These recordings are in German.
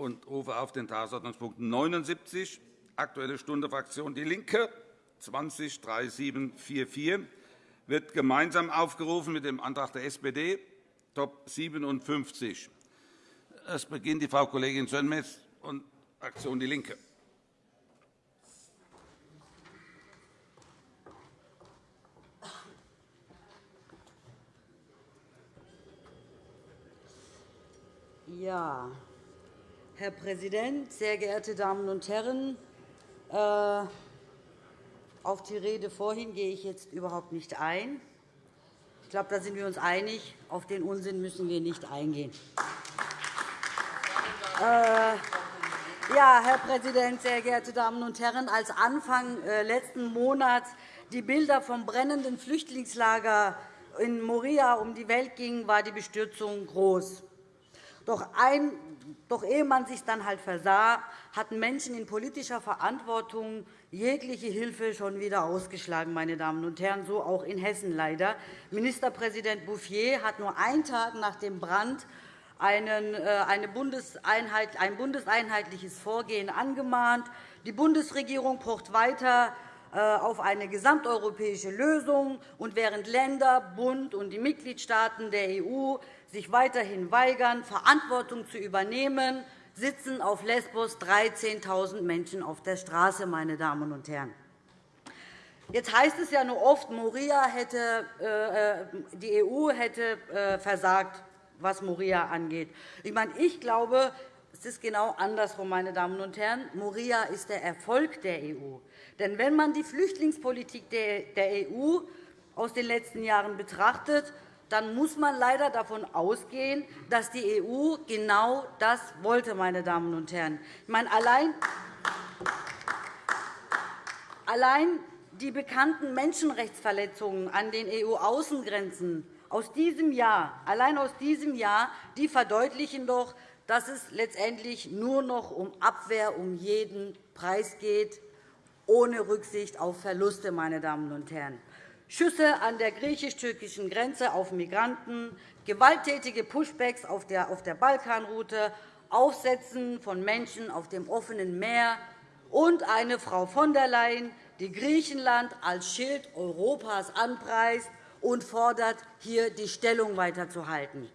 und rufe auf den Tagesordnungspunkt 79, Aktuelle Stunde Fraktion DIE LINKE, 20 3744 wird gemeinsam aufgerufen mit dem Antrag der SPD, Top 57. Es beginnt die Frau Kollegin Sönmez und Fraktion DIE LINKE. Ja, Herr Präsident, sehr geehrte Damen und Herren! Äh, auf die Rede vorhin gehe ich jetzt überhaupt nicht ein. Ich glaube, da sind wir uns einig. Auf den Unsinn müssen wir nicht eingehen. Äh, ja, Herr Präsident, sehr geehrte Damen und Herren! Als Anfang äh, letzten Monats die Bilder vom brennenden Flüchtlingslager in Moria um die Welt gingen, war die Bestürzung groß. Doch, ein, doch ehe man sich dann halt versah, hatten Menschen in politischer Verantwortung jegliche Hilfe schon wieder ausgeschlagen, meine Damen und Herren, so auch in Hessen leider. Ministerpräsident Bouffier hat nur einen Tag nach dem Brand äh, ein bundeseinheitliches Vorgehen angemahnt. Die Bundesregierung pocht weiter auf eine gesamteuropäische Lösung. Und während Länder, Bund und die Mitgliedstaaten der EU sich weiterhin weigern, Verantwortung zu übernehmen, sitzen auf Lesbos 13.000 Menschen auf der Straße. Meine Damen und Herren. Jetzt heißt es ja nur oft, Moria hätte, äh, die EU hätte äh, versagt, was Moria angeht. Ich, meine, ich glaube, es ist genau andersrum, meine Damen und Herren. Moria ist der Erfolg der EU. Denn wenn man die Flüchtlingspolitik der EU aus den letzten Jahren betrachtet, dann muss man leider davon ausgehen, dass die EU genau das wollte. Meine Damen und Herren. Ich meine, allein, allein die bekannten Menschenrechtsverletzungen an den EU-Außengrenzen aus diesem Jahr, allein aus diesem Jahr, die verdeutlichen doch, dass es letztendlich nur noch um Abwehr um jeden Preis geht, ohne Rücksicht auf Verluste. Meine Damen und Herren. Schüsse an der griechisch-türkischen Grenze auf Migranten, gewalttätige Pushbacks auf der Balkanroute, Aufsetzen von Menschen auf dem offenen Meer und eine Frau von der Leyen, die Griechenland als Schild Europas anpreist und fordert, hier die Stellung weiterzuhalten.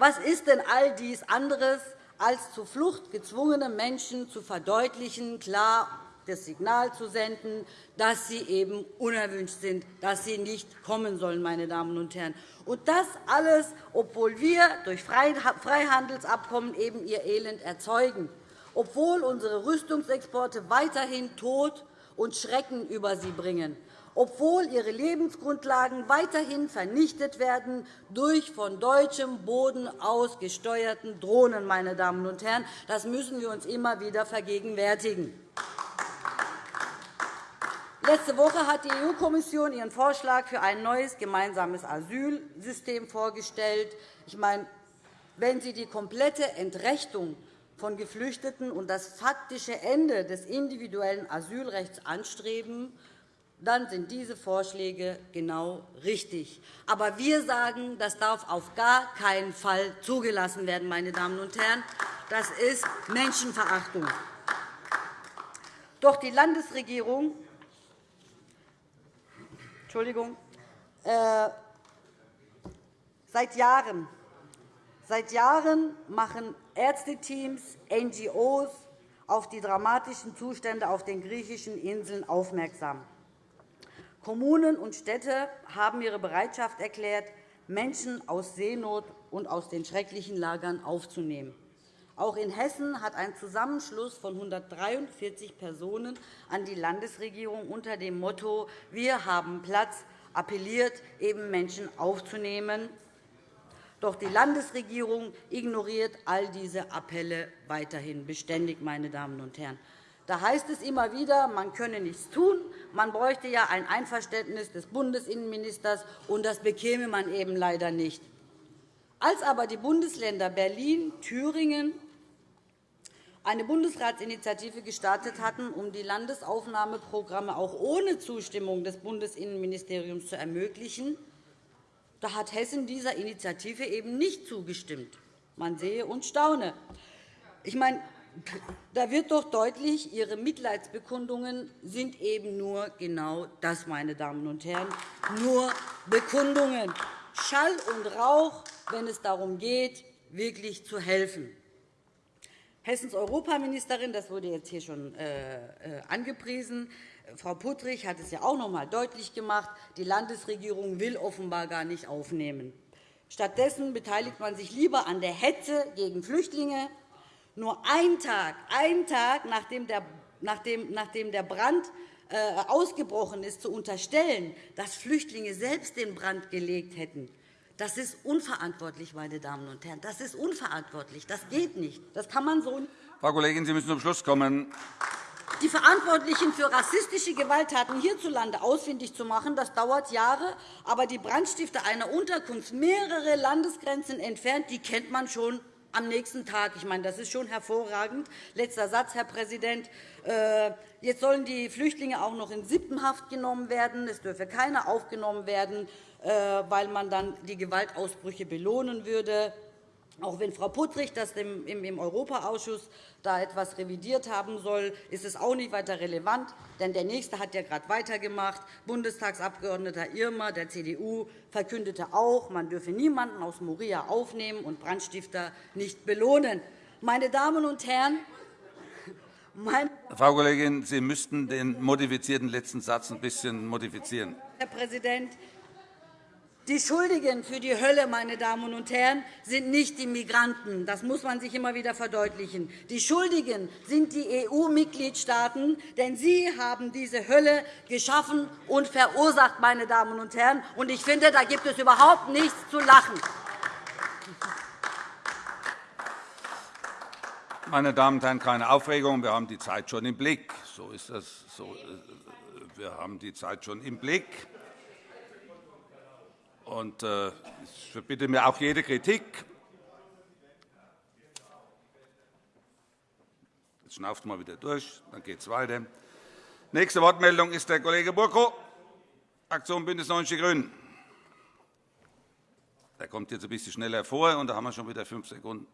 Was ist denn all dies anderes, als zur Flucht gezwungene Menschen zu verdeutlichen, klar das Signal zu senden, dass sie eben unerwünscht sind, dass sie nicht kommen sollen. Meine Damen und Herren. Und das alles, obwohl wir durch Freihandelsabkommen eben ihr Elend erzeugen, obwohl unsere Rüstungsexporte weiterhin Tod und Schrecken über sie bringen, obwohl ihre Lebensgrundlagen weiterhin vernichtet werden durch von deutschem Boden aus gesteuerten Drohnen. Meine Damen und Herren. Das müssen wir uns immer wieder vergegenwärtigen. Letzte Woche hat die EU-Kommission ihren Vorschlag für ein neues gemeinsames Asylsystem vorgestellt. Ich meine, wenn Sie die komplette Entrechtung von Geflüchteten und das faktische Ende des individuellen Asylrechts anstreben, dann sind diese Vorschläge genau richtig. Aber wir sagen, das darf auf gar keinen Fall zugelassen werden. Meine Damen und Herren. Das ist Menschenverachtung. Doch die Landesregierung Entschuldigung, äh, seit Jahren Seit Jahren machen Ärzteteams, NGOs auf die dramatischen Zustände auf den griechischen Inseln aufmerksam. Kommunen und Städte haben ihre Bereitschaft erklärt, Menschen aus Seenot und aus den schrecklichen Lagern aufzunehmen. Auch in Hessen hat ein Zusammenschluss von 143 Personen an die Landesregierung unter dem Motto Wir haben Platz appelliert, eben Menschen aufzunehmen. Doch die Landesregierung ignoriert all diese Appelle weiterhin beständig. Meine Damen und Herren. Da heißt es immer wieder, man könne nichts tun. Man bräuchte ja ein Einverständnis des Bundesinnenministers, und das bekäme man eben leider nicht. Als aber die Bundesländer Berlin, Thüringen, eine Bundesratsinitiative gestartet hatten, um die Landesaufnahmeprogramme auch ohne Zustimmung des Bundesinnenministeriums zu ermöglichen. Da hat Hessen dieser Initiative eben nicht zugestimmt. Man sehe und staune. ich meine, da wird doch deutlich, Ihre Mitleidsbekundungen sind eben nur genau das, meine Damen und Herren, nur Bekundungen. Schall und Rauch, wenn es darum geht, wirklich zu helfen. Hessens Europaministerin, das wurde jetzt hier schon äh, äh, angepriesen, Frau Puttrich hat es ja auch noch einmal deutlich gemacht, die Landesregierung will offenbar gar nicht aufnehmen. Stattdessen beteiligt man sich lieber an der Hetze gegen Flüchtlinge. Nur ein Tag, ein Tag nachdem der, nachdem, nachdem der Brand äh, ausgebrochen ist, zu unterstellen, dass Flüchtlinge selbst den Brand gelegt hätten, das ist unverantwortlich, meine Damen und Herren. Das ist unverantwortlich. Das geht nicht. Das kann man so nicht. Frau Kollegin, Sie müssen zum Schluss kommen. Die Verantwortlichen für rassistische Gewalttaten hierzulande ausfindig zu machen, das dauert Jahre. Aber die Brandstifter einer Unterkunft mehrere Landesgrenzen entfernt, die kennt man schon am nächsten Tag. Ich meine, das ist schon hervorragend. Letzter Satz, Herr Präsident. Äh, jetzt sollen die Flüchtlinge auch noch in Sippenhaft genommen werden. Es dürfe keiner aufgenommen werden, äh, weil man dann die Gewaltausbrüche belohnen würde. Auch wenn Frau Puttrich das im Europaausschuss da etwas revidiert haben soll, ist es auch nicht weiter relevant. Denn der Nächste hat ja gerade weitergemacht. Bundestagsabgeordneter Irmer der CDU verkündete auch, man dürfe niemanden aus Moria aufnehmen und Brandstifter nicht belohnen. Meine Damen und Herren, Frau Kollegin, Sie müssten den modifizierten letzten Satz ein bisschen modifizieren. Herr Präsident, die Schuldigen für die Hölle, meine Damen und Herren, sind nicht die Migranten. Das muss man sich immer wieder verdeutlichen. Die Schuldigen sind die EU-Mitgliedstaaten, denn sie haben diese Hölle geschaffen und verursacht. Meine Damen und Herren. Ich finde, da gibt es überhaupt nichts zu lachen. Meine Damen und Herren, keine Aufregung. Wir haben die Zeit schon im Blick. So ist das. Äh, wir haben die Zeit schon im Blick. Und äh, ich verbitte mir auch jede Kritik. Jetzt schnauft mal wieder durch, dann geht es weiter. Nächste Wortmeldung ist der Kollege Burko, Fraktion BÜNDNIS 90 die GRÜNEN. Der kommt jetzt ein bisschen schneller vor, und da haben wir schon wieder fünf Sekunden.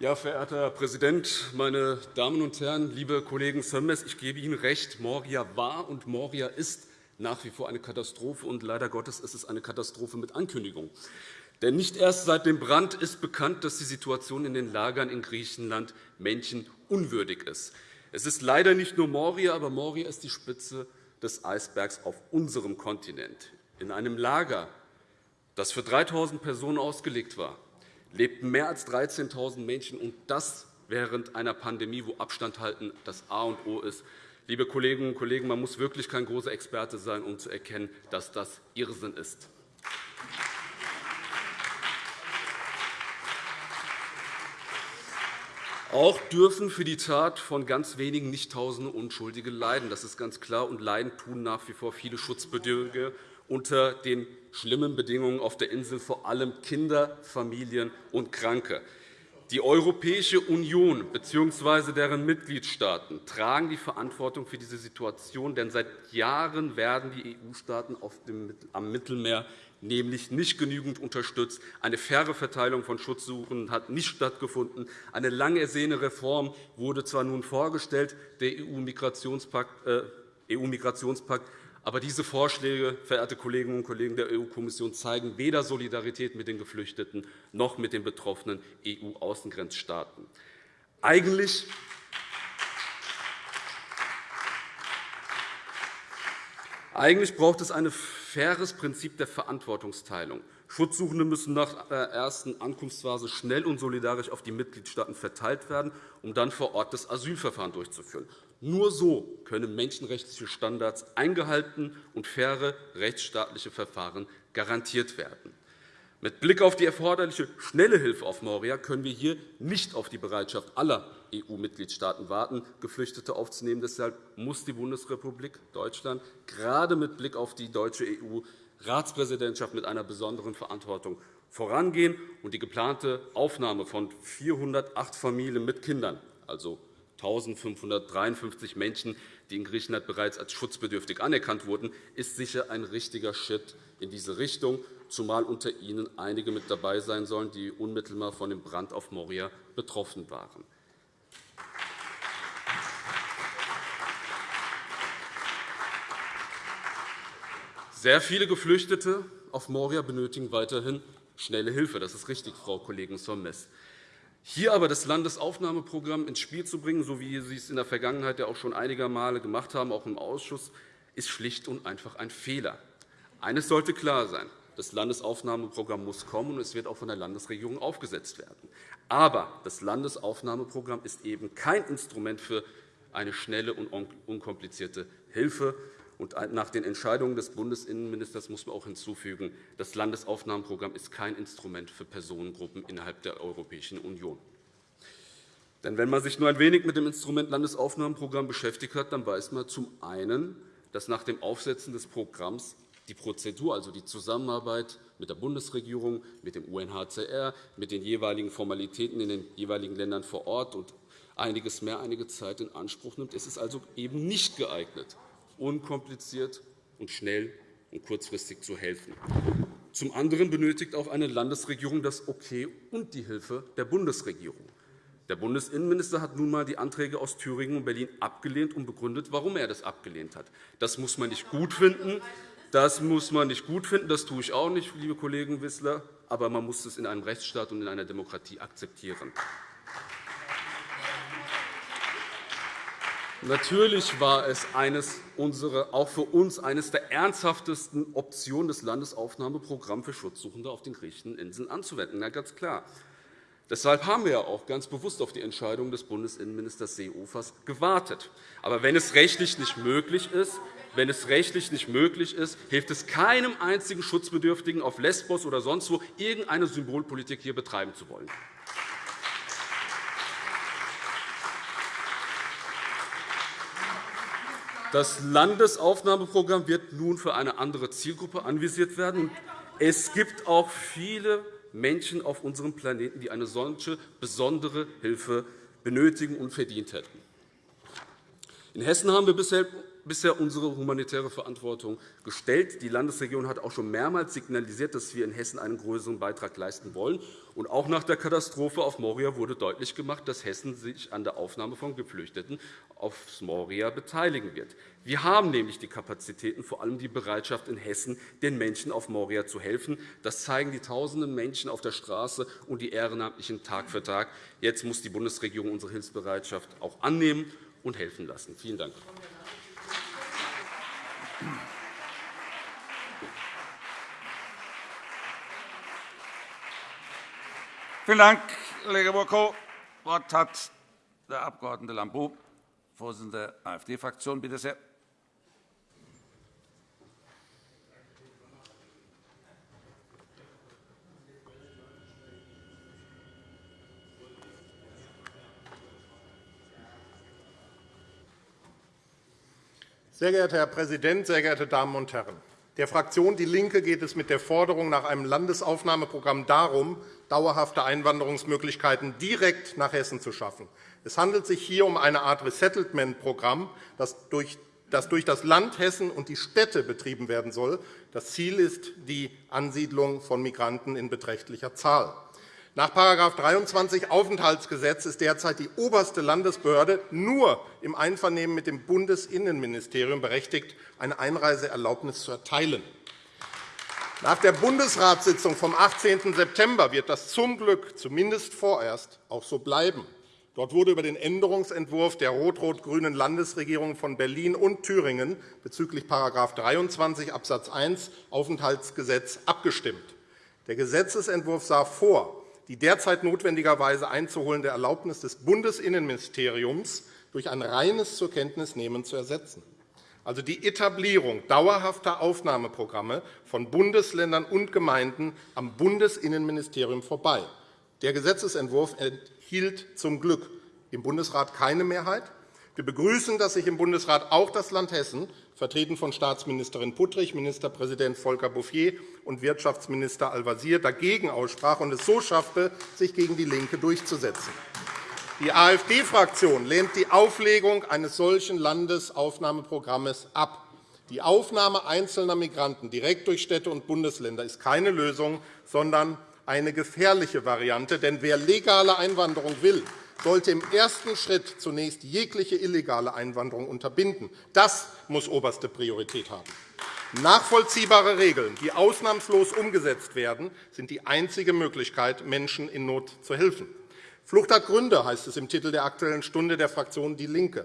Ja, verehrter Herr Präsident, meine Damen und Herren, liebe Kollegen Sömmers! Ich gebe Ihnen recht, Moria war und Moria ist nach wie vor eine Katastrophe, und leider Gottes ist es eine Katastrophe mit Ankündigung. Denn nicht erst seit dem Brand ist bekannt, dass die Situation in den Lagern in Griechenland menschenunwürdig ist. Es ist leider nicht nur Moria, aber Moria ist die Spitze des Eisbergs auf unserem Kontinent. In einem Lager, das für 3.000 Personen ausgelegt war, lebten mehr als 13.000 Menschen, und das während einer Pandemie, wo Abstand halten das A und O ist. Liebe Kolleginnen und Kollegen, man muss wirklich kein großer Experte sein, um zu erkennen, dass das Irrsinn ist. Auch dürfen für die Tat von ganz wenigen nicht Tausende Unschuldige leiden. Das ist ganz klar. Und leiden tun nach wie vor viele Schutzbedürftige unter den schlimmen Bedingungen auf der Insel, vor allem Kinder, Familien und Kranke. Die Europäische Union bzw. deren Mitgliedstaaten tragen die Verantwortung für diese Situation, denn seit Jahren werden die EU-Staaten am Mittelmeer nämlich nicht genügend unterstützt. Eine faire Verteilung von Schutzsuchenden hat nicht stattgefunden. Eine lang ersehene Reform wurde zwar nun vorgestellt, der EU-Migrationspakt, äh, EU aber diese Vorschläge, verehrte Kolleginnen und Kollegen der EU-Kommission, zeigen weder Solidarität mit den Geflüchteten noch mit den betroffenen EU-Außengrenzstaaten. Eigentlich Eigentlich braucht es ein faires Prinzip der Verantwortungsteilung. Schutzsuchende müssen nach der ersten Ankunftsphase schnell und solidarisch auf die Mitgliedstaaten verteilt werden, um dann vor Ort das Asylverfahren durchzuführen. Nur so können menschenrechtliche Standards eingehalten und faire rechtsstaatliche Verfahren garantiert werden. Mit Blick auf die erforderliche schnelle Hilfe auf Moria können wir hier nicht auf die Bereitschaft aller EU-Mitgliedstaaten warten, Geflüchtete aufzunehmen. Deshalb muss die Bundesrepublik Deutschland gerade mit Blick auf die deutsche EU Ratspräsidentschaft mit einer besonderen Verantwortung vorangehen und die geplante Aufnahme von 408 Familien mit Kindern, also 1.553 Menschen, die in Griechenland bereits als schutzbedürftig anerkannt wurden, ist sicher ein richtiger Schritt in diese Richtung, zumal unter ihnen einige mit dabei sein sollen, die unmittelbar von dem Brand auf Moria betroffen waren. Sehr viele Geflüchtete auf Moria benötigen weiterhin schnelle Hilfe. Das ist richtig, Frau Kollegin Sommes. Hier aber das Landesaufnahmeprogramm ins Spiel zu bringen, so wie Sie es in der Vergangenheit ja auch schon einige Male gemacht haben, auch im Ausschuss, ist schlicht und einfach ein Fehler. Eines sollte klar sein. Das Landesaufnahmeprogramm muss kommen, und es wird auch von der Landesregierung aufgesetzt werden. Aber das Landesaufnahmeprogramm ist eben kein Instrument für eine schnelle und unkomplizierte Hilfe. Und nach den Entscheidungen des Bundesinnenministers muss man auch hinzufügen, das Landesaufnahmeprogramm ist kein Instrument für Personengruppen innerhalb der Europäischen Union. Denn wenn man sich nur ein wenig mit dem Instrument Landesaufnahmeprogramm beschäftigt hat, dann weiß man zum einen, dass nach dem Aufsetzen des Programms die Prozedur, also die Zusammenarbeit mit der Bundesregierung, mit dem UNHCR, mit den jeweiligen Formalitäten in den jeweiligen Ländern vor Ort und einiges mehr einige Zeit in Anspruch nimmt. Es ist also eben nicht geeignet, unkompliziert und schnell und kurzfristig zu helfen. Zum anderen benötigt auch eine Landesregierung das Okay und die Hilfe der Bundesregierung. Der Bundesinnenminister hat nun einmal die Anträge aus Thüringen und Berlin abgelehnt und begründet, warum er das abgelehnt hat. Das muss man nicht gut finden. Das muss man nicht gut finden. Das tue ich auch nicht, liebe Kollegen Wissler. Aber man muss es in einem Rechtsstaat und in einer Demokratie akzeptieren. Natürlich war es eines unserer, auch für uns eines der ernsthaftesten Optionen, das Landesaufnahmeprogramm für Schutzsuchende auf den griechischen Inseln anzuwenden. Ja, ganz klar. Deshalb haben wir auch ganz bewusst auf die Entscheidung des Bundesinnenministers Seehofers gewartet. Aber wenn es rechtlich nicht möglich ist, wenn es rechtlich nicht möglich ist, hilft es keinem einzigen Schutzbedürftigen auf Lesbos oder sonst wo, irgendeine Symbolpolitik hier betreiben zu wollen. Das Landesaufnahmeprogramm wird nun für eine andere Zielgruppe anvisiert werden. Es gibt auch viele Menschen auf unserem Planeten, die eine solche besondere Hilfe benötigen und verdient hätten. In Hessen haben wir bisher bisher unsere humanitäre Verantwortung gestellt. Die Landesregierung hat auch schon mehrmals signalisiert, dass wir in Hessen einen größeren Beitrag leisten wollen. Und auch nach der Katastrophe auf Moria wurde deutlich gemacht, dass Hessen sich an der Aufnahme von Geflüchteten auf Moria beteiligen wird. Wir haben nämlich die Kapazitäten, vor allem die Bereitschaft in Hessen, den Menschen auf Moria zu helfen. Das zeigen die tausenden Menschen auf der Straße und die Ehrenamtlichen Tag für Tag. Jetzt muss die Bundesregierung unsere Hilfsbereitschaft auch annehmen und helfen lassen. Vielen Dank. Vielen Dank, Kollege Bocco. Das Wort hat der Abg. Lambrou, Vorsitzender der AfD-Fraktion. Bitte sehr. Sehr geehrter Herr Präsident, sehr geehrte Damen und Herren! Der Fraktion DIE LINKE geht es mit der Forderung nach einem Landesaufnahmeprogramm darum, dauerhafte Einwanderungsmöglichkeiten direkt nach Hessen zu schaffen. Es handelt sich hier um eine Art Resettlement-Programm, das durch das Land Hessen und die Städte betrieben werden soll. Das Ziel ist die Ansiedlung von Migranten in beträchtlicher Zahl. Nach § 23 Aufenthaltsgesetz ist derzeit die oberste Landesbehörde nur im Einvernehmen mit dem Bundesinnenministerium berechtigt, eine Einreiseerlaubnis zu erteilen. Nach der Bundesratssitzung vom 18. September wird das zum Glück zumindest vorerst auch so bleiben. Dort wurde über den Änderungsentwurf der rot-rot-grünen Landesregierung von Berlin und Thüringen bezüglich § 23 Abs. 1 Aufenthaltsgesetz abgestimmt. Der Gesetzentwurf sah vor, die derzeit notwendigerweise einzuholende Erlaubnis des Bundesinnenministeriums durch ein reines Zur-Kenntnis-Nehmen zu ersetzen, also die Etablierung dauerhafter Aufnahmeprogramme von Bundesländern und Gemeinden am Bundesinnenministerium vorbei. Der Gesetzentwurf erhielt zum Glück im Bundesrat keine Mehrheit. Wir begrüßen, dass sich im Bundesrat auch das Land Hessen, vertreten von Staatsministerin Puttrich, Ministerpräsident Volker Bouffier und Wirtschaftsminister Al-Wazir, dagegen aussprach und es so schaffte, sich gegen DIE LINKE durchzusetzen. Die AfD-Fraktion lehnt die Auflegung eines solchen Landesaufnahmeprogramms ab. Die Aufnahme einzelner Migranten direkt durch Städte und Bundesländer ist keine Lösung, sondern eine gefährliche Variante. Denn wer legale Einwanderung will, sollte im ersten Schritt zunächst jegliche illegale Einwanderung unterbinden. Das muss oberste Priorität haben. Nachvollziehbare Regeln, die ausnahmslos umgesetzt werden, sind die einzige Möglichkeit, Menschen in Not zu helfen. Flucht hat Gründe, heißt es im Titel der Aktuellen Stunde der Fraktion DIE LINKE.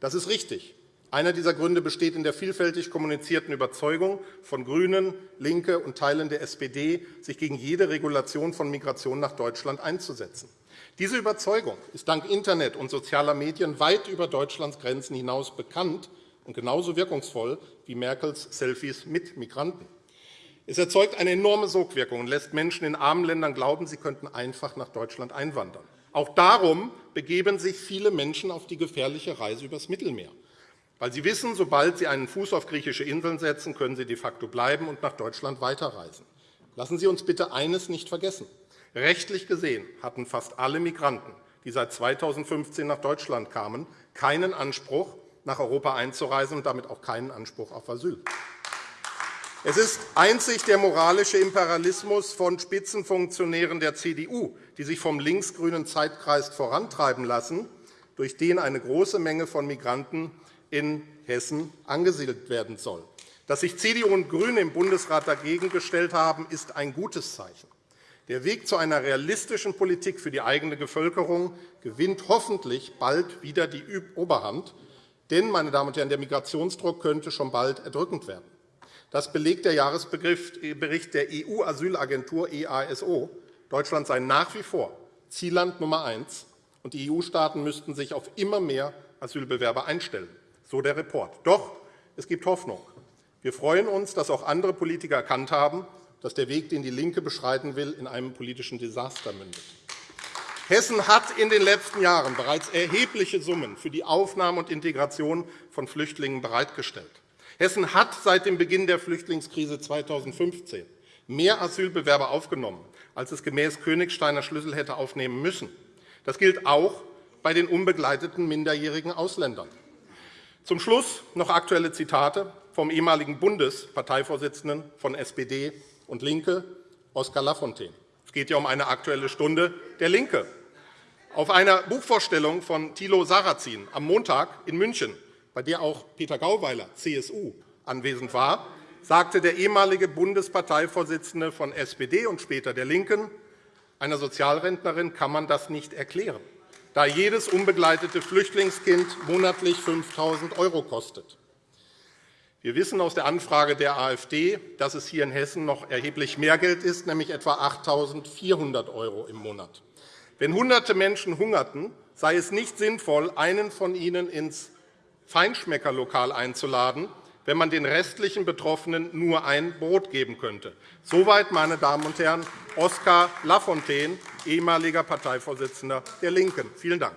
Das ist richtig. Einer dieser Gründe besteht in der vielfältig kommunizierten Überzeugung von GRÜNEN, LINKE und Teilen der SPD, sich gegen jede Regulation von Migration nach Deutschland einzusetzen. Diese Überzeugung ist dank Internet und sozialer Medien weit über Deutschlands Grenzen hinaus bekannt und genauso wirkungsvoll wie Merkels Selfies mit Migranten. Es erzeugt eine enorme Sogwirkung und lässt Menschen in armen Ländern glauben, sie könnten einfach nach Deutschland einwandern. Auch darum begeben sich viele Menschen auf die gefährliche Reise übers Mittelmeer, weil sie wissen, sobald sie einen Fuß auf griechische Inseln setzen, können sie de facto bleiben und nach Deutschland weiterreisen. Lassen Sie uns bitte eines nicht vergessen. Rechtlich gesehen hatten fast alle Migranten, die seit 2015 nach Deutschland kamen, keinen Anspruch, nach Europa einzureisen und damit auch keinen Anspruch auf Asyl. Es ist einzig der moralische Imperialismus von Spitzenfunktionären der CDU, die sich vom linksgrünen Zeitkreis vorantreiben lassen, durch den eine große Menge von Migranten in Hessen angesiedelt werden soll. Dass sich CDU und GRÜNE im Bundesrat dagegen gestellt haben, ist ein gutes Zeichen. Der Weg zu einer realistischen Politik für die eigene Bevölkerung gewinnt hoffentlich bald wieder die Oberhand. Denn, meine Damen und Herren, der Migrationsdruck könnte schon bald erdrückend werden. Das belegt der Jahresbericht der EU-Asylagentur EASO. Deutschland sei nach wie vor Zielland Nummer eins, und die EU-Staaten müssten sich auf immer mehr Asylbewerber einstellen. So der Report. Doch es gibt Hoffnung. Wir freuen uns, dass auch andere Politiker erkannt haben, dass der Weg, den DIE LINKE beschreiten will, in einem politischen Desaster mündet. Hessen hat in den letzten Jahren bereits erhebliche Summen für die Aufnahme und Integration von Flüchtlingen bereitgestellt. Hessen hat seit dem Beginn der Flüchtlingskrise 2015 mehr Asylbewerber aufgenommen, als es gemäß Königsteiner Schlüssel hätte aufnehmen müssen. Das gilt auch bei den unbegleiteten minderjährigen Ausländern. Zum Schluss noch aktuelle Zitate vom ehemaligen Bundesparteivorsitzenden von SPD und LINKE, Oskar Lafontaine. Es geht ja um eine Aktuelle Stunde der LINKE. Auf einer Buchvorstellung von Thilo Sarrazin am Montag in München, bei der auch Peter Gauweiler, CSU, anwesend war, sagte der ehemalige Bundesparteivorsitzende von SPD und später der LINKEN, einer Sozialrentnerin kann man das nicht erklären, da jedes unbegleitete Flüchtlingskind monatlich 5.000 € kostet. Wir wissen aus der Anfrage der AfD, dass es hier in Hessen noch erheblich mehr Geld ist, nämlich etwa 8.400 € im Monat. Wenn Hunderte Menschen hungerten, sei es nicht sinnvoll, einen von ihnen ins Feinschmeckerlokal einzuladen, wenn man den restlichen Betroffenen nur ein Brot geben könnte. Soweit, meine Damen und Herren, Oskar Lafontaine, ehemaliger Parteivorsitzender der LINKEN. Vielen Dank.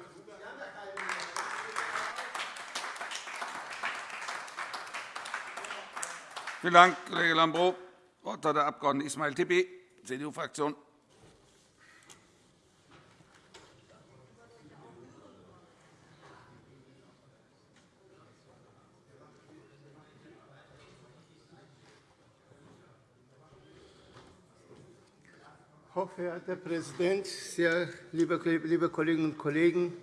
Vielen Dank, Kollege Lambrou. Das Wort hat der Abg. Ismail Tippi, CDU-Fraktion. Hochverehrter Herr Präsident, sehr liebe Kolleginnen und Kollegen!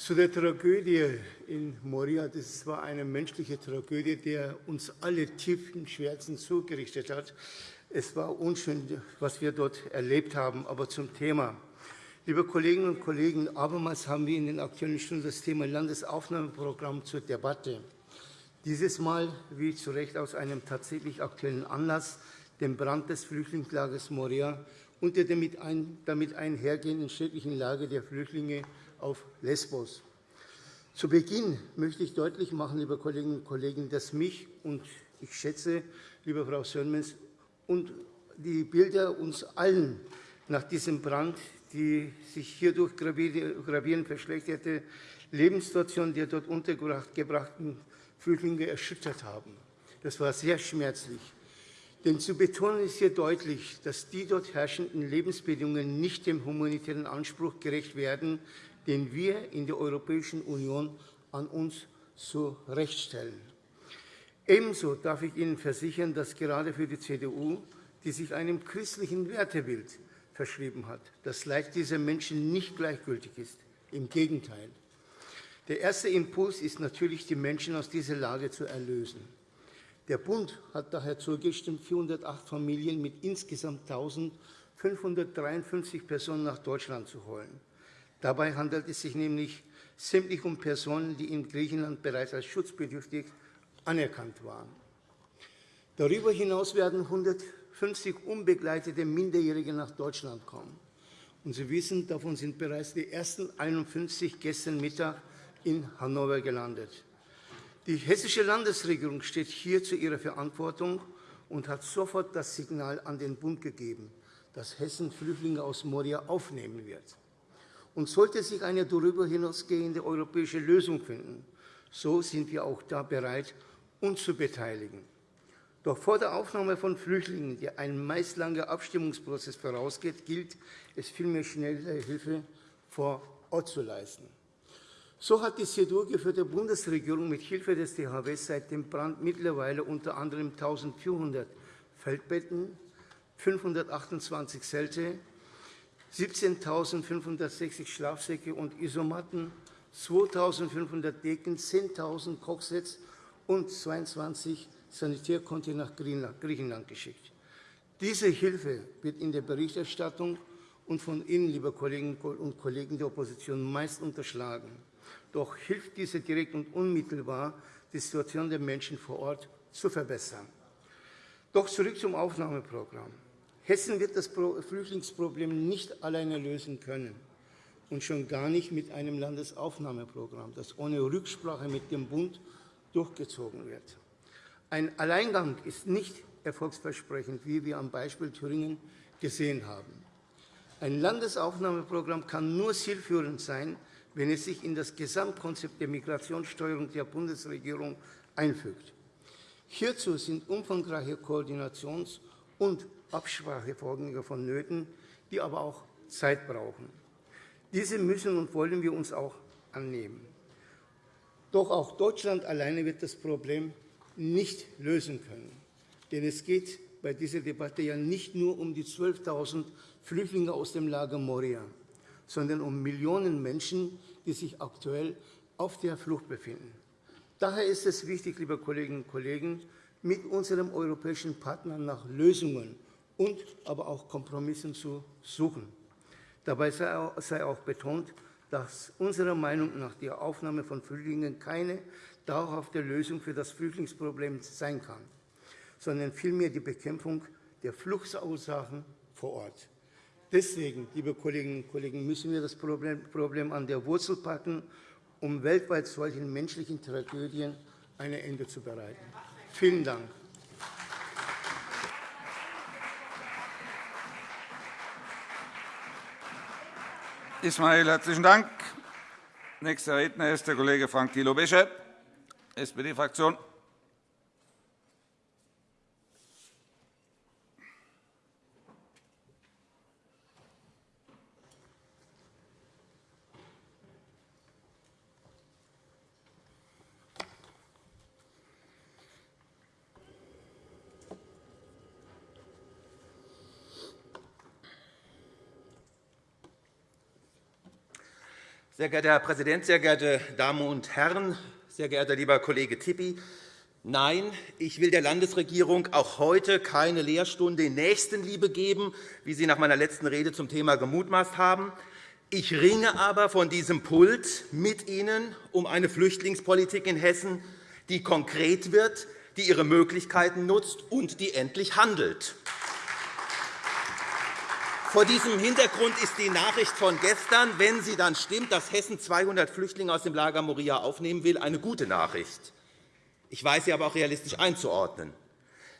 Zu der Tragödie in Moria. Das war eine menschliche Tragödie, die uns alle tiefen Schmerzen zugerichtet hat. Es war unschön, was wir dort erlebt haben. Aber zum Thema. Liebe Kolleginnen und Kollegen, abermals haben wir in den Aktuellen Stunden das Thema Landesaufnahmeprogramm zur Debatte. Dieses Mal, wie zu Recht aus einem tatsächlich aktuellen Anlass, den Brand des Flüchtlingslagers Moria und der damit einhergehenden schrecklichen Lage der Flüchtlinge auf Lesbos. Zu Beginn möchte ich deutlich machen, liebe Kolleginnen und Kollegen, dass mich und ich schätze, liebe Frau Sönmez, und die Bilder uns allen nach diesem Brand, die sich hierdurch gravierend verschlechterte, Lebenssituation der dort untergebrachten Flüchtlinge erschüttert haben. Das war sehr schmerzlich. Denn zu betonen ist hier deutlich, dass die dort herrschenden Lebensbedingungen nicht dem humanitären Anspruch gerecht werden, den wir in der Europäischen Union an uns zu Recht stellen. Ebenso darf ich Ihnen versichern, dass gerade für die CDU, die sich einem christlichen Wertebild verschrieben hat, das Leid dieser Menschen nicht gleichgültig ist. Im Gegenteil. Der erste Impuls ist natürlich, die Menschen aus dieser Lage zu erlösen. Der Bund hat daher zugestimmt, 408 Familien mit insgesamt 1.553 Personen nach Deutschland zu holen. Dabei handelt es sich nämlich sämtlich um Personen, die in Griechenland bereits als schutzbedürftig anerkannt waren. Darüber hinaus werden 150 unbegleitete Minderjährige nach Deutschland kommen. Und Sie wissen, davon sind bereits die ersten 51 gestern Mittag in Hannover gelandet. Die hessische Landesregierung steht hier zu ihrer Verantwortung und hat sofort das Signal an den Bund gegeben, dass Hessen Flüchtlinge aus Moria aufnehmen wird. Und sollte sich eine darüber hinausgehende europäische Lösung finden, so sind wir auch da bereit, uns zu beteiligen. Doch vor der Aufnahme von Flüchtlingen, die ein meist langer Abstimmungsprozess vorausgeht, gilt es vielmehr, schnelle Hilfe vor Ort zu leisten. So hat die CDU-geführte Bundesregierung mit Hilfe des THW seit dem Brand mittlerweile unter anderem 1.400 Feldbetten, 528 Zelte, 17.560 Schlafsäcke und Isomatten, 2.500 Decken, 10.000 Kochsets und 22 Sanitärkonten nach Griechenland geschickt. Diese Hilfe wird in der Berichterstattung und von Ihnen, liebe Kolleginnen und Kollegen der Opposition, meist unterschlagen. Doch hilft diese direkt und unmittelbar, die Situation der Menschen vor Ort zu verbessern. Doch zurück zum Aufnahmeprogramm. Hessen wird das Flüchtlingsproblem nicht alleine lösen können und schon gar nicht mit einem Landesaufnahmeprogramm, das ohne Rücksprache mit dem Bund durchgezogen wird. Ein Alleingang ist nicht erfolgsversprechend, wie wir am Beispiel Thüringen gesehen haben. Ein Landesaufnahmeprogramm kann nur zielführend sein, wenn es sich in das Gesamtkonzept der Migrationssteuerung der Bundesregierung einfügt. Hierzu sind umfangreiche Koordinations- und Absprachevorgänge vonnöten, die aber auch Zeit brauchen. Diese müssen und wollen wir uns auch annehmen. Doch auch Deutschland alleine wird das Problem nicht lösen können. Denn es geht bei dieser Debatte ja nicht nur um die 12.000 Flüchtlinge aus dem Lager Moria sondern um Millionen Menschen, die sich aktuell auf der Flucht befinden. Daher ist es wichtig, liebe Kolleginnen und Kollegen, mit unseren europäischen Partnern nach Lösungen und aber auch Kompromissen zu suchen. Dabei sei auch betont, dass unserer Meinung nach die Aufnahme von Flüchtlingen keine dauerhafte Lösung für das Flüchtlingsproblem sein kann, sondern vielmehr die Bekämpfung der Fluchtursachen vor Ort. Deswegen, liebe Kolleginnen und Kollegen, müssen wir das Problem an der Wurzel packen, um weltweit solchen menschlichen Tragödien ein Ende zu bereiten. Vielen Dank. Ismail, herzlichen Dank. Nächster Redner ist der Kollege Frank Thilo Besche, SPD-Fraktion. Sehr geehrter Herr Präsident, sehr geehrte Damen und Herren, sehr geehrter lieber Kollege Tippi! Nein, ich will der Landesregierung auch heute keine Lehrstunde in Nächstenliebe geben, wie Sie nach meiner letzten Rede zum Thema gemutmaßt haben. Ich ringe aber von diesem Pult mit Ihnen um eine Flüchtlingspolitik in Hessen, die konkret wird, die ihre Möglichkeiten nutzt und die endlich handelt. Vor diesem Hintergrund ist die Nachricht von gestern, wenn sie dann stimmt, dass Hessen 200 Flüchtlinge aus dem Lager Moria aufnehmen will, eine gute Nachricht. Ich weiß sie aber auch realistisch einzuordnen.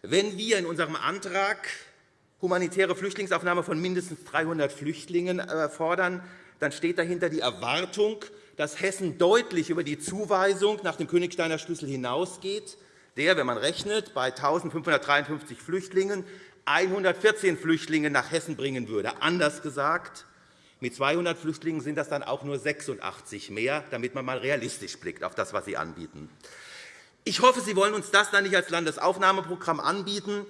Wenn wir in unserem Antrag humanitäre Flüchtlingsaufnahme von mindestens 300 Flüchtlingen äh, fordern, dann steht dahinter die Erwartung, dass Hessen deutlich über die Zuweisung nach dem Königsteiner Schlüssel hinausgeht, der, wenn man rechnet, bei 1.553 Flüchtlingen 114 Flüchtlinge nach Hessen bringen würde. Anders gesagt, mit 200 Flüchtlingen sind das dann auch nur 86 mehr, damit man einmal realistisch blickt auf das, was Sie anbieten. Ich hoffe, Sie wollen uns das dann nicht als Landesaufnahmeprogramm anbieten,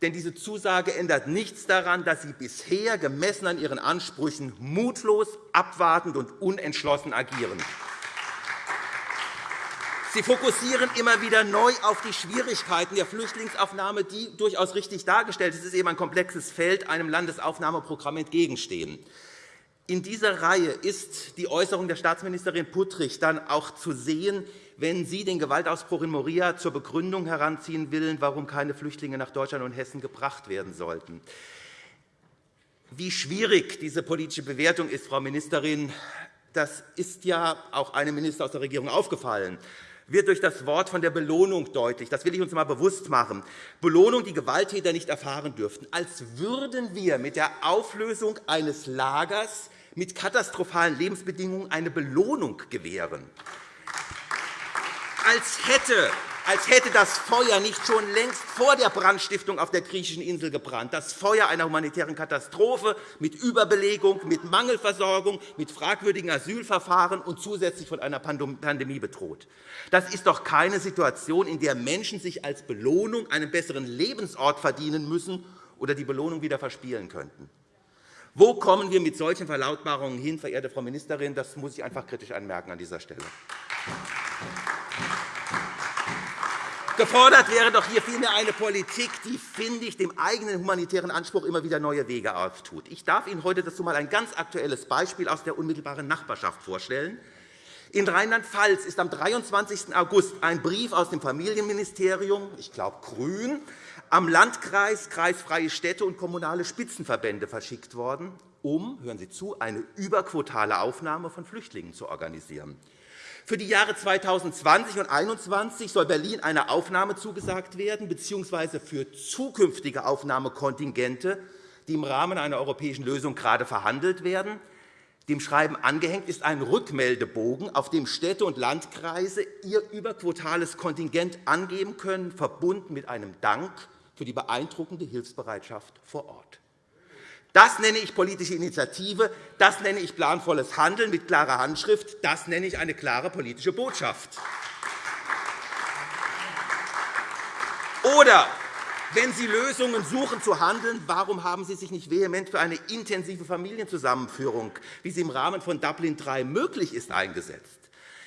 denn diese Zusage ändert nichts daran, dass Sie bisher gemessen an Ihren Ansprüchen mutlos, abwartend und unentschlossen agieren. Sie fokussieren immer wieder neu auf die Schwierigkeiten der Flüchtlingsaufnahme, die durchaus richtig dargestellt sind. Es ist eben ein komplexes Feld, einem Landesaufnahmeprogramm entgegenstehen. In dieser Reihe ist die Äußerung der Staatsministerin Puttrich dann auch zu sehen, wenn sie den Gewaltausbruch in Moria zur Begründung heranziehen will, warum keine Flüchtlinge nach Deutschland und Hessen gebracht werden sollten. Wie schwierig diese politische Bewertung ist, Frau Ministerin, das ist ja auch einem Minister aus der Regierung aufgefallen wird durch das Wort von der Belohnung deutlich. Das will ich uns einmal bewusst machen. Belohnung, die Gewalttäter nicht erfahren dürften. Als würden wir mit der Auflösung eines Lagers mit katastrophalen Lebensbedingungen eine Belohnung gewähren. Als hätte als hätte das Feuer nicht schon längst vor der Brandstiftung auf der griechischen Insel gebrannt, das Feuer einer humanitären Katastrophe mit Überbelegung, mit Mangelversorgung, mit fragwürdigen Asylverfahren und zusätzlich von einer Pandemie bedroht. Das ist doch keine Situation, in der Menschen sich als Belohnung einen besseren Lebensort verdienen müssen oder die Belohnung wieder verspielen könnten. Wo kommen wir mit solchen Verlautbarungen hin, verehrte Frau Ministerin? Das muss ich einfach kritisch anmerken an dieser Stelle. Gefordert wäre doch hier vielmehr eine Politik, die, finde ich, dem eigenen humanitären Anspruch immer wieder neue Wege auftut. Ich darf Ihnen heute dazu einmal ein ganz aktuelles Beispiel aus der unmittelbaren Nachbarschaft vorstellen. In Rheinland-Pfalz ist am 23. August ein Brief aus dem Familienministerium, ich glaube Grün, am Landkreis, kreisfreie Städte und kommunale Spitzenverbände verschickt worden, um, hören Sie zu, eine überquotale Aufnahme von Flüchtlingen zu organisieren. Für die Jahre 2020 und 2021 soll Berlin eine Aufnahme zugesagt werden, bzw. für zukünftige Aufnahmekontingente, die im Rahmen einer europäischen Lösung gerade verhandelt werden. Dem Schreiben angehängt ist ein Rückmeldebogen, auf dem Städte und Landkreise ihr überquotales Kontingent angeben können, verbunden mit einem Dank für die beeindruckende Hilfsbereitschaft vor Ort. Das nenne ich politische Initiative, das nenne ich planvolles Handeln mit klarer Handschrift, das nenne ich eine klare politische Botschaft. Oder wenn Sie Lösungen suchen zu handeln, warum haben Sie sich nicht vehement für eine intensive Familienzusammenführung, wie sie im Rahmen von Dublin III möglich ist, eingesetzt?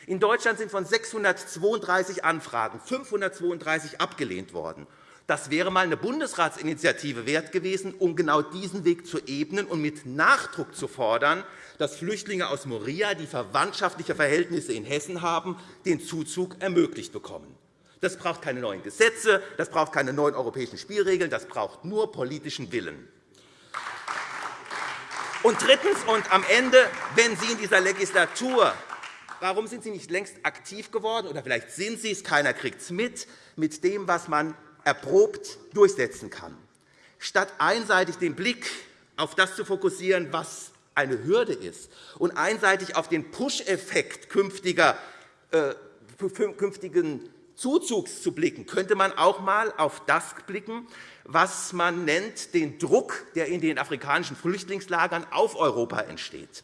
In Deutschland sind von 632 Anfragen 532 abgelehnt worden. Das wäre einmal eine Bundesratsinitiative wert gewesen, um genau diesen Weg zu ebnen und mit Nachdruck zu fordern, dass Flüchtlinge aus Moria, die verwandtschaftliche Verhältnisse in Hessen haben, den Zuzug ermöglicht bekommen. Das braucht keine neuen Gesetze, das braucht keine neuen europäischen Spielregeln, das braucht nur politischen Willen. Und drittens und am Ende, wenn Sie in dieser Legislatur Warum sind Sie nicht längst aktiv geworden? Oder vielleicht sind Sie es, keiner kriegt es mit, mit dem, was man erprobt durchsetzen kann. Statt einseitig den Blick auf das zu fokussieren, was eine Hürde ist, und einseitig auf den Push-Effekt äh, künftigen Zuzugs zu blicken, könnte man auch einmal auf das blicken, was man nennt, den Druck, der in den afrikanischen Flüchtlingslagern auf Europa entsteht.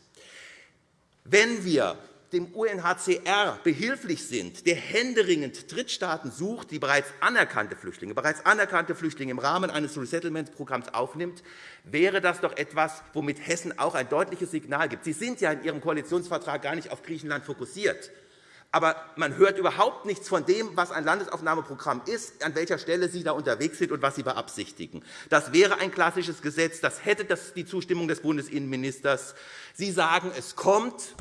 Wenn wir dem UNHCR behilflich sind, der händeringend Drittstaaten sucht, die bereits anerkannte Flüchtlinge, bereits anerkannte Flüchtlinge im Rahmen eines Resettlement-Programms aufnimmt, wäre das doch etwas, womit Hessen auch ein deutliches Signal gibt. Sie sind ja in Ihrem Koalitionsvertrag gar nicht auf Griechenland fokussiert. Aber man hört überhaupt nichts von dem, was ein Landesaufnahmeprogramm ist, an welcher Stelle Sie da unterwegs sind und was Sie beabsichtigen. Das wäre ein klassisches Gesetz. Das hätte die Zustimmung des Bundesinnenministers. Sie sagen, es kommt.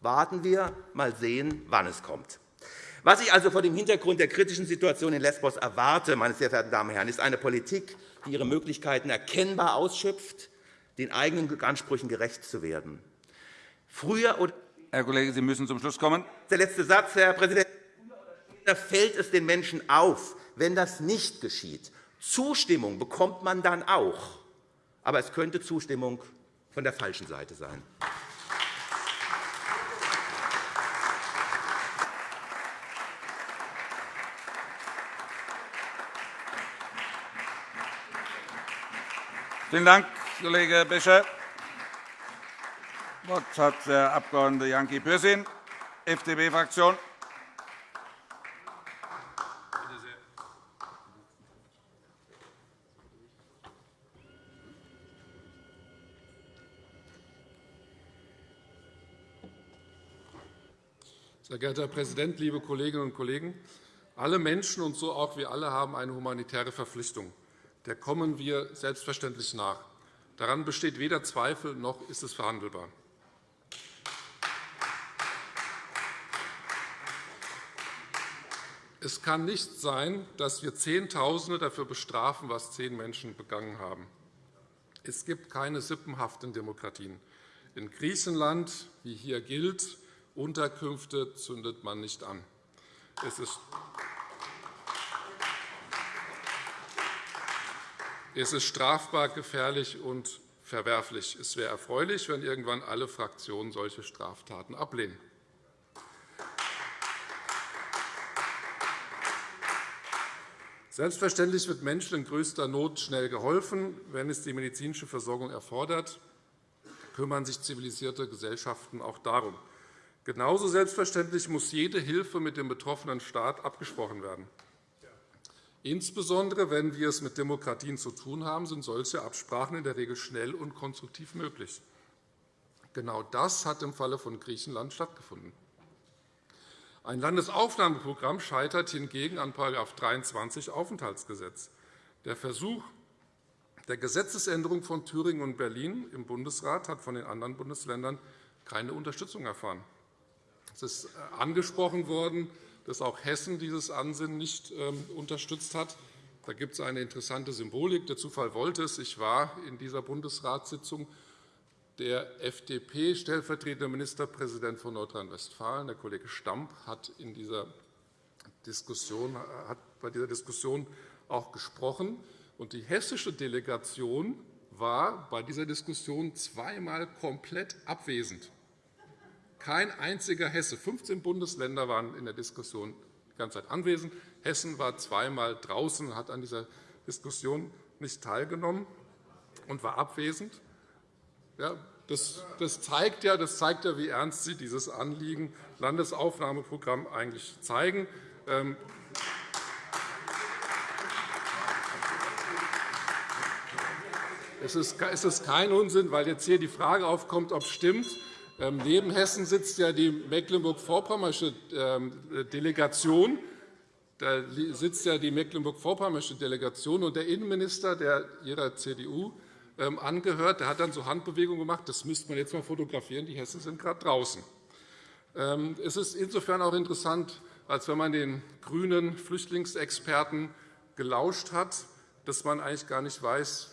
Warten wir, mal sehen, wann es kommt. Was ich also vor dem Hintergrund der kritischen Situation in Lesbos erwarte, meine sehr verehrten Damen und Herren, ist eine Politik, die ihre Möglichkeiten erkennbar ausschöpft, den eigenen Ansprüchen gerecht zu werden. Früher oder Herr Kollege, Sie müssen zum Schluss kommen. Der letzte Satz, Herr Präsident. Da fällt es den Menschen auf, wenn das nicht geschieht. Zustimmung bekommt man dann auch. Aber es könnte Zustimmung von der falschen Seite sein. Vielen Dank, Kollege Becher. Das Wort hat der Abg. Janki Pürsün, FDP-Fraktion. Sehr geehrter Herr Präsident, liebe Kolleginnen und Kollegen! Alle Menschen, und so auch wir alle, haben eine humanitäre Verpflichtung. Der kommen wir selbstverständlich nach. Daran besteht weder Zweifel noch ist es verhandelbar. Es kann nicht sein, dass wir Zehntausende dafür bestrafen, was zehn Menschen begangen haben. Es gibt keine sippenhaften Demokratien. In Griechenland, wie hier gilt, Unterkünfte zündet man nicht an. Es ist Es ist strafbar, gefährlich und verwerflich. Es wäre erfreulich, wenn irgendwann alle Fraktionen solche Straftaten ablehnen. Selbstverständlich wird Menschen in größter Not schnell geholfen. Wenn es die medizinische Versorgung erfordert, kümmern sich zivilisierte Gesellschaften auch darum. Genauso selbstverständlich muss jede Hilfe mit dem betroffenen Staat abgesprochen werden. Insbesondere wenn wir es mit Demokratien zu tun haben, sind solche Absprachen in der Regel schnell und konstruktiv möglich. Genau das hat im Falle von Griechenland stattgefunden. Ein Landesaufnahmeprogramm scheitert hingegen an § 23 Aufenthaltsgesetz. Der Versuch der Gesetzesänderung von Thüringen und Berlin im Bundesrat hat von den anderen Bundesländern keine Unterstützung erfahren. Es ist äh, angesprochen worden, dass auch Hessen dieses Ansinnen nicht ähm, unterstützt hat. Da gibt es eine interessante Symbolik. Der Zufall wollte es. Ich war in dieser Bundesratssitzung. Der FDP-stellvertretende Ministerpräsident von Nordrhein-Westfalen, der Kollege Stamp, hat, in dieser Diskussion, hat bei dieser Diskussion auch gesprochen. Und die hessische Delegation war bei dieser Diskussion zweimal komplett abwesend. Kein einziger Hesse, 15 Bundesländer waren in der Diskussion die ganze Zeit anwesend. Hessen war zweimal draußen, hat an dieser Diskussion nicht teilgenommen und war abwesend. Ja, das, das, zeigt ja, das zeigt ja, wie ernst Sie dieses Anliegen Landesaufnahmeprogramm eigentlich zeigen. Ähm, es ist kein Unsinn, weil jetzt hier die Frage aufkommt, ob es stimmt, neben Hessen sitzt ja die Mecklenburg-Vorpommersche ähm, Delegation. Da sitzt ja die Mecklenburg-Vorpommersche Delegation. Und der Innenminister, der Ihrer CDU ähm, angehört, der hat dann so Handbewegungen gemacht. Das müsste man jetzt einmal fotografieren. Die Hessen sind gerade draußen. Es ist insofern auch interessant, als wenn man den grünen Flüchtlingsexperten gelauscht hat, dass man eigentlich gar nicht weiß,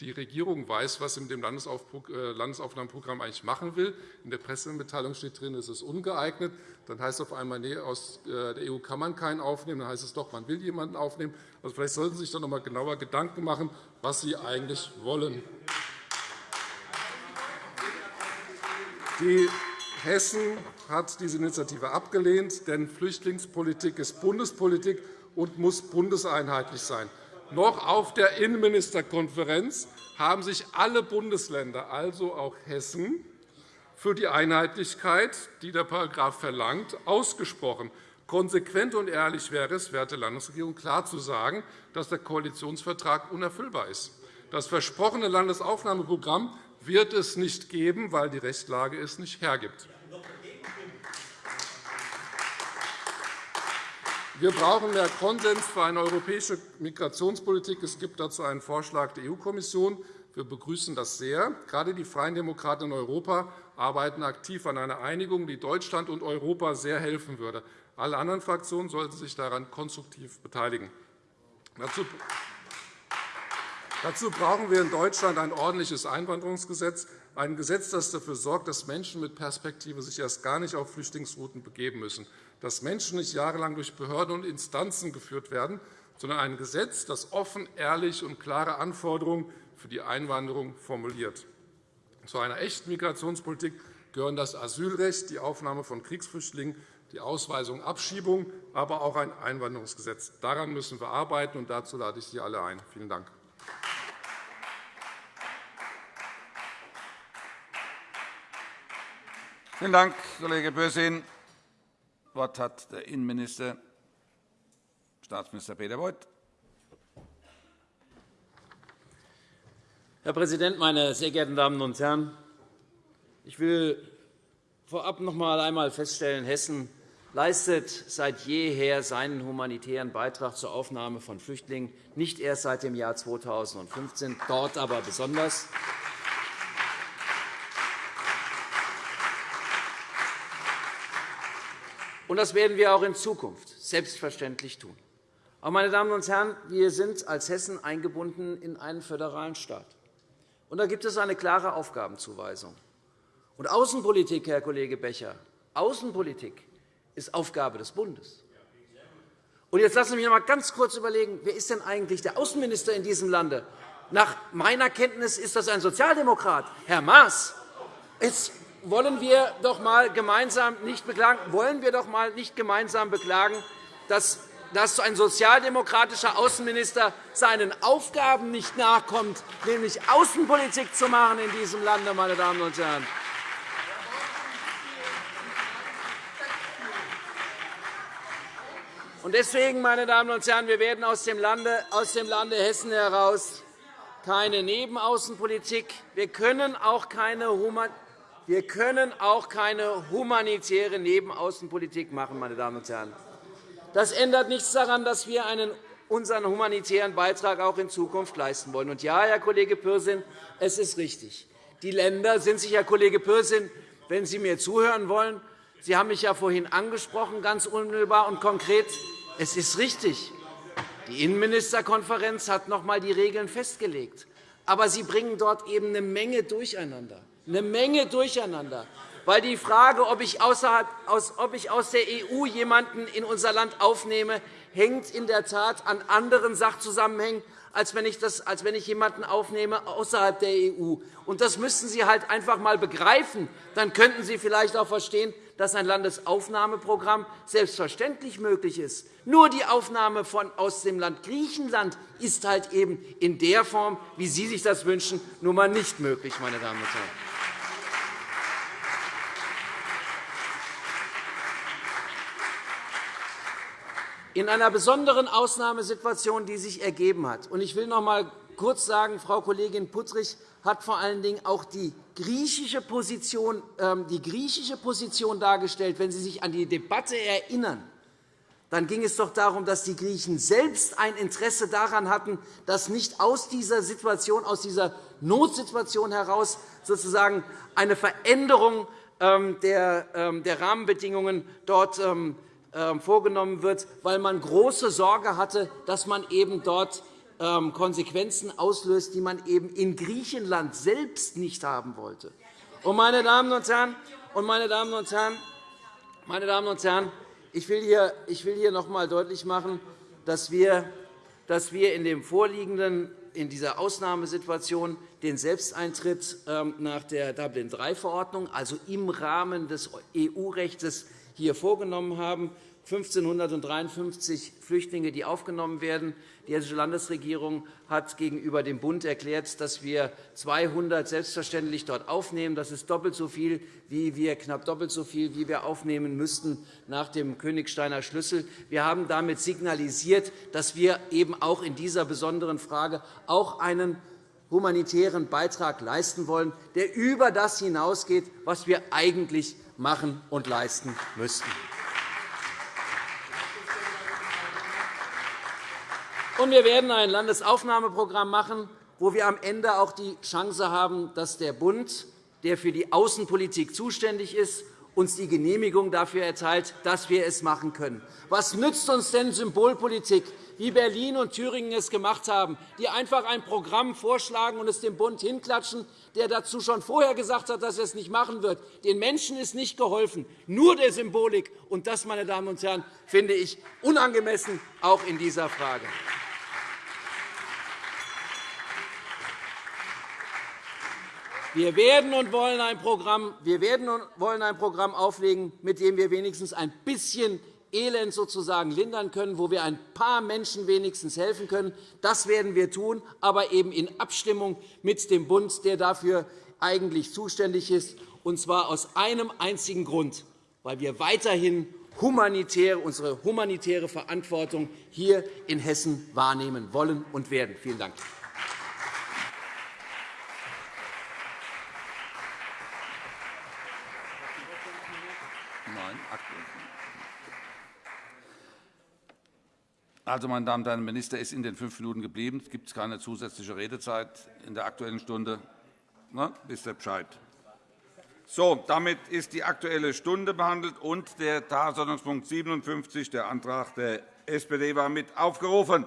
die Regierung weiß, was sie mit dem äh, Landesaufnahmeprogramm eigentlich machen will. In der Pressemitteilung steht drin, es ist ungeeignet. Dann heißt es auf einmal, nee, aus äh, der EU kann man keinen aufnehmen. Dann heißt es doch, man will jemanden aufnehmen. Also vielleicht sollten Sie sich dann noch einmal genauer Gedanken machen, was Sie eigentlich wollen. Die Hessen hat diese Initiative abgelehnt, denn Flüchtlingspolitik ist Bundespolitik und muss bundeseinheitlich sein. Noch auf der Innenministerkonferenz haben sich alle Bundesländer, also auch Hessen, für die Einheitlichkeit, die der Paragraph verlangt, ausgesprochen. Konsequent und ehrlich wäre es, werte Landesregierung, klar zu sagen, dass der Koalitionsvertrag unerfüllbar ist. Das versprochene Landesaufnahmeprogramm wird es nicht geben, weil die Rechtslage es nicht hergibt. Wir brauchen mehr Konsens für eine europäische Migrationspolitik. Es gibt dazu einen Vorschlag der EU-Kommission. Wir begrüßen das sehr. Gerade die Freien Demokraten in Europa arbeiten aktiv an einer Einigung, die Deutschland und Europa sehr helfen würde. Alle anderen Fraktionen sollten sich daran konstruktiv beteiligen. Dazu brauchen wir in Deutschland ein ordentliches Einwanderungsgesetz, ein Gesetz, das dafür sorgt, dass Menschen mit Perspektive sich erst gar nicht auf Flüchtlingsrouten begeben müssen dass Menschen nicht jahrelang durch Behörden und Instanzen geführt werden, sondern ein Gesetz, das offen, ehrlich und klare Anforderungen für die Einwanderung formuliert. Zu einer echten Migrationspolitik gehören das Asylrecht, die Aufnahme von Kriegsflüchtlingen, die Ausweisung und Abschiebung, aber auch ein Einwanderungsgesetz. Daran müssen wir arbeiten, und dazu lade ich Sie alle ein. – Vielen Dank. Vielen Dank, Kollege Bösin. Wort hat der Innenminister, Staatsminister Peter Beuth. Herr Präsident, meine sehr geehrten Damen und Herren! Ich will vorab noch einmal feststellen, Hessen leistet seit jeher seinen humanitären Beitrag zur Aufnahme von Flüchtlingen, nicht erst seit dem Jahr 2015, dort aber besonders. Und das werden wir auch in Zukunft selbstverständlich tun. Aber, meine Damen und Herren, wir sind als Hessen eingebunden in einen föderalen Staat. Und da gibt es eine klare Aufgabenzuweisung. Und Außenpolitik, Herr Kollege Becher, Außenpolitik ist Aufgabe des Bundes. Und jetzt lassen Sie mich noch einmal ganz kurz überlegen, wer ist denn eigentlich der Außenminister in diesem Lande? Nach meiner Kenntnis ist das ein Sozialdemokrat, Herr Maas. Jetzt wollen wir doch mal gemeinsam nicht beklagen, wollen wir doch mal nicht gemeinsam beklagen, dass, dass ein sozialdemokratischer Außenminister seinen Aufgaben nicht nachkommt, nämlich Außenpolitik zu machen in diesem Lande, meine Damen und Herren. Deswegen, meine Damen und Herren, wir werden aus dem Lande, aus dem Lande Hessen heraus keine Nebenaußenpolitik. Wir können auch keine wir können auch keine humanitäre Nebenaußenpolitik machen. Meine Damen und Herren. Das ändert nichts daran, dass wir einen, unseren humanitären Beitrag auch in Zukunft leisten wollen. Und ja, Herr Kollege Pürsün, es ist richtig. Die Länder sind sich, Herr Kollege Pürsün, wenn Sie mir zuhören wollen, Sie haben mich ja vorhin angesprochen, ganz unmittelbar und konkret. Es ist richtig. Die Innenministerkonferenz hat noch einmal die Regeln festgelegt. Aber Sie bringen dort eben eine Menge durcheinander eine Menge Durcheinander. Weil die Frage, ob ich, aus der EU jemanden in unser Land aufnehme, hängt in der Tat an anderen Sachzusammenhängen, als wenn ich, das, als wenn ich jemanden aufnehme außerhalb der EU. Und das müssten Sie halt einfach einmal begreifen. Dann könnten Sie vielleicht auch verstehen, dass ein Landesaufnahmeprogramm selbstverständlich möglich ist. Nur die Aufnahme von, aus dem Land Griechenland ist halt eben in der Form, wie Sie sich das wünschen, nun einmal nicht möglich. Meine Damen und Herren. In einer besonderen Ausnahmesituation, die sich ergeben hat. Ich will noch einmal kurz sagen, Frau Kollegin Puttrich hat vor allen Dingen auch die griechische Position, ähm, die griechische Position dargestellt. Wenn Sie sich an die Debatte erinnern, dann ging es doch darum, dass die Griechen selbst ein Interesse daran hatten, dass nicht aus dieser Situation, aus dieser Notsituation heraus sozusagen eine Veränderung ähm, ähm, der Rahmenbedingungen dort vorgenommen wird, weil man große Sorge hatte, dass man eben dort ähm, Konsequenzen auslöst, die man eben in Griechenland selbst nicht haben wollte. meine Damen und Herren, meine Damen und Herren, meine Damen und Herren, ich will hier, ich will hier noch einmal deutlich machen, dass wir, dass wir in dem vorliegenden in dieser Ausnahmesituation den Selbsteintritt ähm, nach der Dublin-III-Verordnung, also im Rahmen des EU-Rechts, hier vorgenommen haben. 1.553 Flüchtlinge, die aufgenommen werden. Die Hessische Landesregierung hat gegenüber dem Bund erklärt, dass wir 200 selbstverständlich dort aufnehmen. Das ist doppelt so viel, wie wir knapp doppelt so viel, wie wir aufnehmen müssten nach dem Königsteiner Schlüssel. Wir haben damit signalisiert, dass wir eben auch in dieser besonderen Frage auch einen humanitären Beitrag leisten wollen, der über das hinausgeht, was wir eigentlich machen und leisten müssten. Und wir werden ein Landesaufnahmeprogramm machen, wo wir am Ende auch die Chance haben, dass der Bund, der für die Außenpolitik zuständig ist, uns die Genehmigung dafür erteilt, dass wir es machen können. Was nützt uns denn Symbolpolitik, wie Berlin und Thüringen es gemacht haben, die einfach ein Programm vorschlagen und es dem Bund hinklatschen, der dazu schon vorher gesagt hat, dass er es nicht machen wird? Den Menschen ist nicht geholfen, nur der Symbolik. Und das, meine Damen und Herren, finde ich unangemessen, auch in dieser Frage. Wir werden und wollen ein Programm, wir werden und wollen ein Programm auflegen, mit dem wir wenigstens ein bisschen Elend sozusagen lindern können, wo wir ein paar Menschen wenigstens helfen können. Das werden wir tun, aber eben in Abstimmung mit dem Bund, der dafür eigentlich zuständig ist, und zwar aus einem einzigen Grund, weil wir weiterhin unsere humanitäre Verantwortung hier in Hessen wahrnehmen wollen und werden. Vielen Dank. Also, meine Damen und Herren, der Minister ist in den fünf Minuten geblieben. Es gibt keine zusätzliche Redezeit in der Aktuellen Stunde. Na, wisst ihr Bescheid. So, damit ist die Aktuelle Stunde behandelt und der Tagesordnungspunkt 57, der Antrag der SPD, war mit aufgerufen.